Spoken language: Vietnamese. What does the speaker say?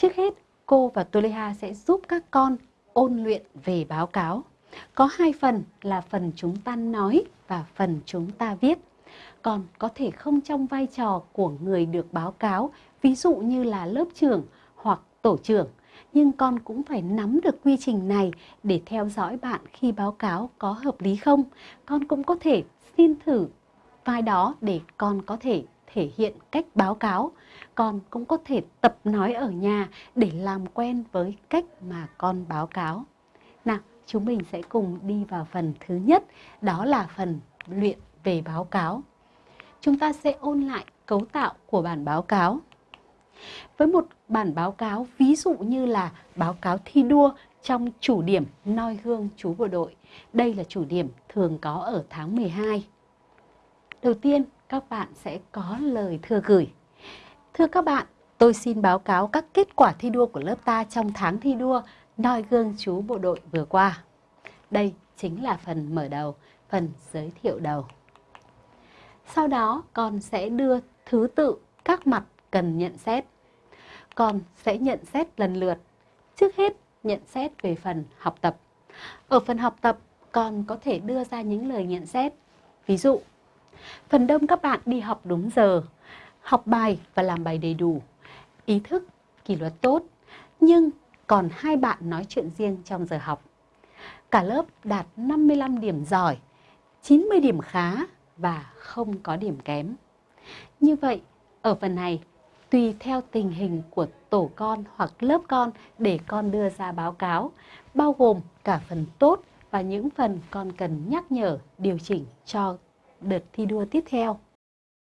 Trước hết, cô và Toleha sẽ giúp các con ôn luyện về báo cáo. Có hai phần là phần chúng ta nói và phần chúng ta viết. Còn có thể không trong vai trò của người được báo cáo, ví dụ như là lớp trưởng hoặc tổ trưởng. Nhưng con cũng phải nắm được quy trình này để theo dõi bạn khi báo cáo có hợp lý không. Con cũng có thể xin thử vai đó để con có thể thể hiện cách báo cáo. Con cũng có thể tập nói ở nhà để làm quen với cách mà con báo cáo. Nào, chúng mình sẽ cùng đi vào phần thứ nhất, đó là phần luyện về báo cáo. Chúng ta sẽ ôn lại cấu tạo của bản báo cáo. Với một bản báo cáo ví dụ như là báo cáo thi đua trong chủ điểm noi gương chú bộ đội. Đây là chủ điểm thường có ở tháng 12. Đầu tiên, các bạn sẽ có lời thưa gửi. Thưa các bạn, tôi xin báo cáo các kết quả thi đua của lớp ta trong tháng thi đua noi gương chú bộ đội vừa qua. Đây chính là phần mở đầu, phần giới thiệu đầu. Sau đó con sẽ đưa thứ tự các mặt cần nhận xét. Con sẽ nhận xét lần lượt. Trước hết, nhận xét về phần học tập. Ở phần học tập, con có thể đưa ra những lời nhận xét. Ví dụ, phần đông các bạn đi học đúng giờ, học bài và làm bài đầy đủ, ý thức, kỷ luật tốt, nhưng còn hai bạn nói chuyện riêng trong giờ học. Cả lớp đạt 55 điểm giỏi, 90 điểm khá và không có điểm kém. Như vậy, ở phần này, tùy theo tình hình của tổ con hoặc lớp con để con đưa ra báo cáo, bao gồm cả phần tốt và những phần con cần nhắc nhở, điều chỉnh cho đợt thi đua tiếp theo.